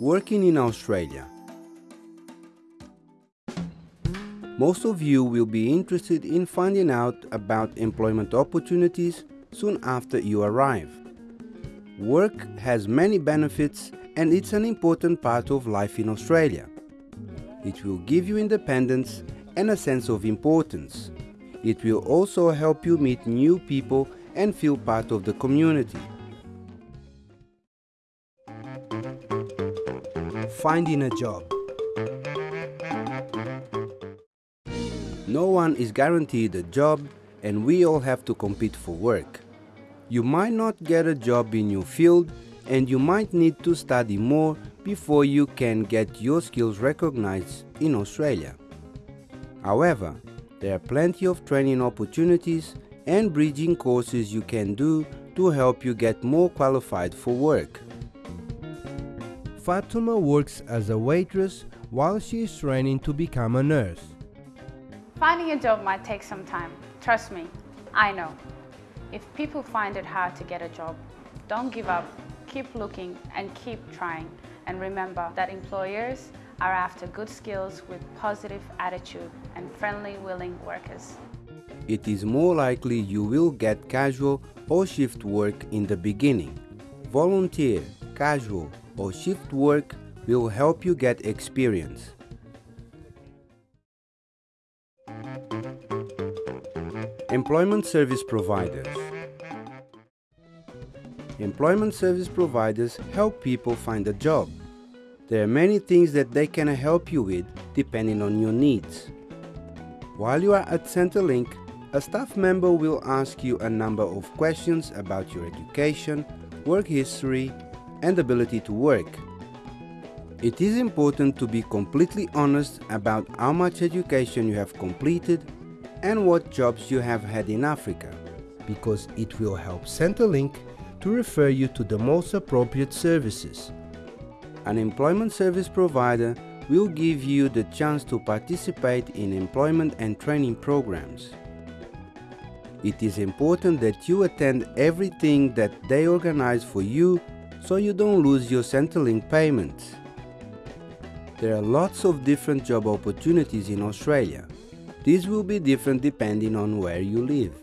working in Australia. Most of you will be interested in finding out about employment opportunities soon after you arrive. Work has many benefits and it's an important part of life in Australia. It will give you independence and a sense of importance. It will also help you meet new people and feel part of the community. Finding a job. No one is guaranteed a job and we all have to compete for work. You might not get a job in your field and you might need to study more before you can get your skills recognized in Australia. However, there are plenty of training opportunities and bridging courses you can do to help you get more qualified for work. Fatuma works as a waitress while she is training to become a nurse. Finding a job might take some time. Trust me, I know. If people find it hard to get a job, don't give up, keep looking and keep trying. And remember that employers are after good skills with positive attitude and friendly, willing workers. It is more likely you will get casual or shift work in the beginning. Volunteer, casual or shift work will help you get experience. Employment Service Providers Employment service providers help people find a job. There are many things that they can help you with depending on your needs. While you are at Centrelink, a staff member will ask you a number of questions about your education, work history, and ability to work. It is important to be completely honest about how much education you have completed and what jobs you have had in Africa, because it will help Centrelink to refer you to the most appropriate services. An employment service provider will give you the chance to participate in employment and training programs. It is important that you attend everything that they organize for you so you don't lose your Centrelink payments. There are lots of different job opportunities in Australia. These will be different depending on where you live.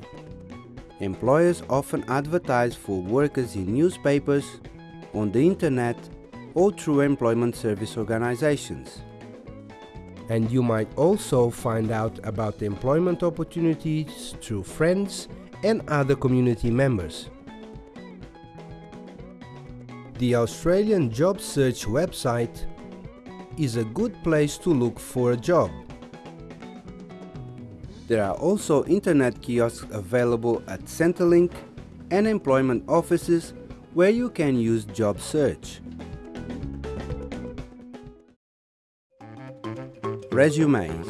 Employers often advertise for workers in newspapers, on the internet, or through employment service organizations. And you might also find out about employment opportunities through friends and other community members. The Australian Job Search website is a good place to look for a job. There are also internet kiosks available at Centrelink and employment offices where you can use job search. Resumes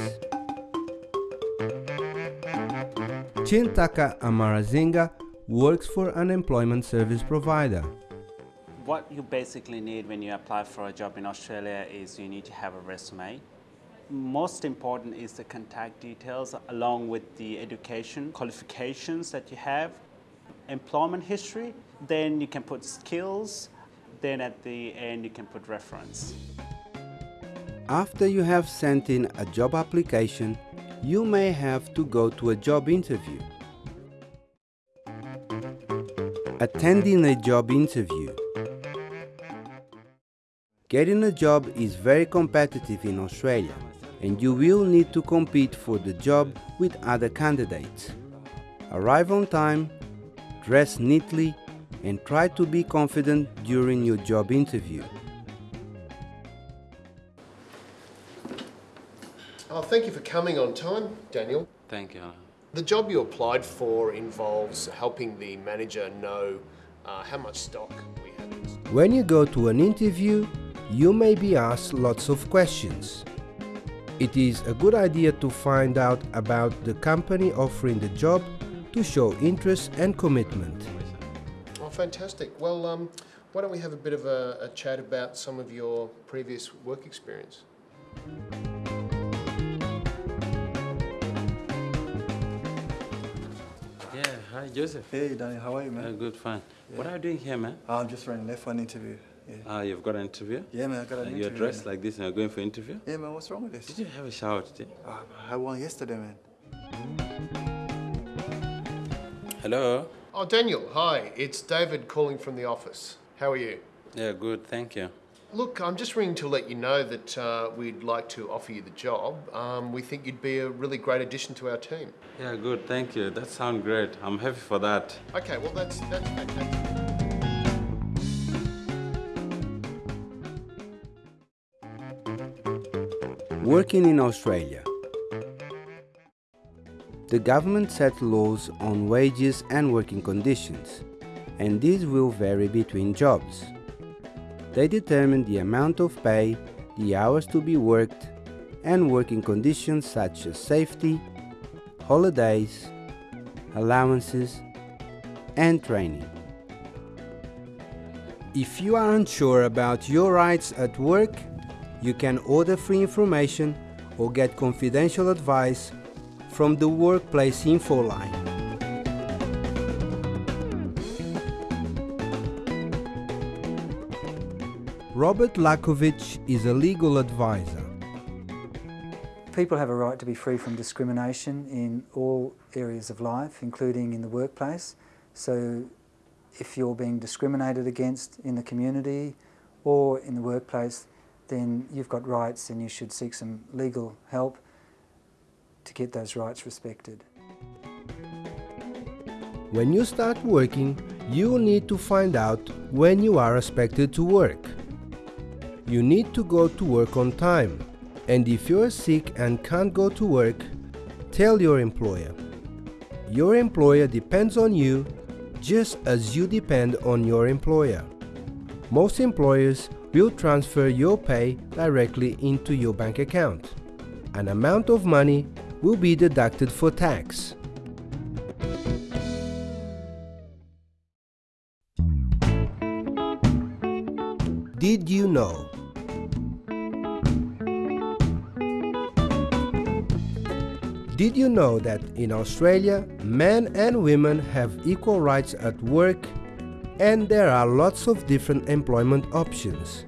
Chintaka Amarasinghe works for an employment service provider. What you basically need when you apply for a job in Australia is you need to have a resume. Most important is the contact details along with the education qualifications that you have, employment history, then you can put skills, then at the end you can put reference. After you have sent in a job application, you may have to go to a job interview. Attending a job interview Getting a job is very competitive in Australia and you will need to compete for the job with other candidates. Arrive on time, dress neatly and try to be confident during your job interview. Oh, thank you for coming on time, Daniel. Thank you. The job you applied for involves helping the manager know uh, how much stock we have. When you go to an interview, you may be asked lots of questions. It is a good idea to find out about the company offering the job to show interest and commitment. Oh, fantastic. Well, um, why don't we have a bit of a, a chat about some of your previous work experience? Yeah, hi Joseph. Hey Danny, how are you, man? Uh, good, fine. What are you doing here, man? I'm just running left for an interview. Yeah. Ah, you've got an interview? Yeah, man, I got an Uh, interview. You're dressed man. like this and you're going for an interview? Yeah, man, what's wrong with this? Did you have a shower today? Ah, I had one yesterday, man. Hello? Oh, Daniel, hi. It's David calling from the office. How are you? Yeah, good, thank you. Look, I'm just ringing to let you know that uh, we'd like to offer you the job. Um, we think you'd be a really great addition to our team. Yeah, good, thank you. That sounds great. I'm happy for that. Okay, well, that's, that's fantastic. Working in Australia. The government sets laws on wages and working conditions, and these will vary between jobs. They determine the amount of pay, the hours to be worked, and working conditions such as safety, holidays, allowances, and training. If you are unsure about your rights at work, you can order free information or get confidential advice from the Workplace Info line. Robert Lakovic is a legal advisor. People have a right to be free from discrimination in all areas of life, including in the workplace. So if you're being discriminated against in the community or in the workplace, then you've got rights and you should seek some legal help to get those rights respected. When you start working, you need to find out when you are expected to work. You need to go to work on time, and if you are sick and can't go to work, tell your employer. Your employer depends on you just as you depend on your employer. Most employers will transfer your pay directly into your bank account. An amount of money will be deducted for tax. Did you know? Did you know that in Australia, men and women have equal rights at work and there are lots of different employment options?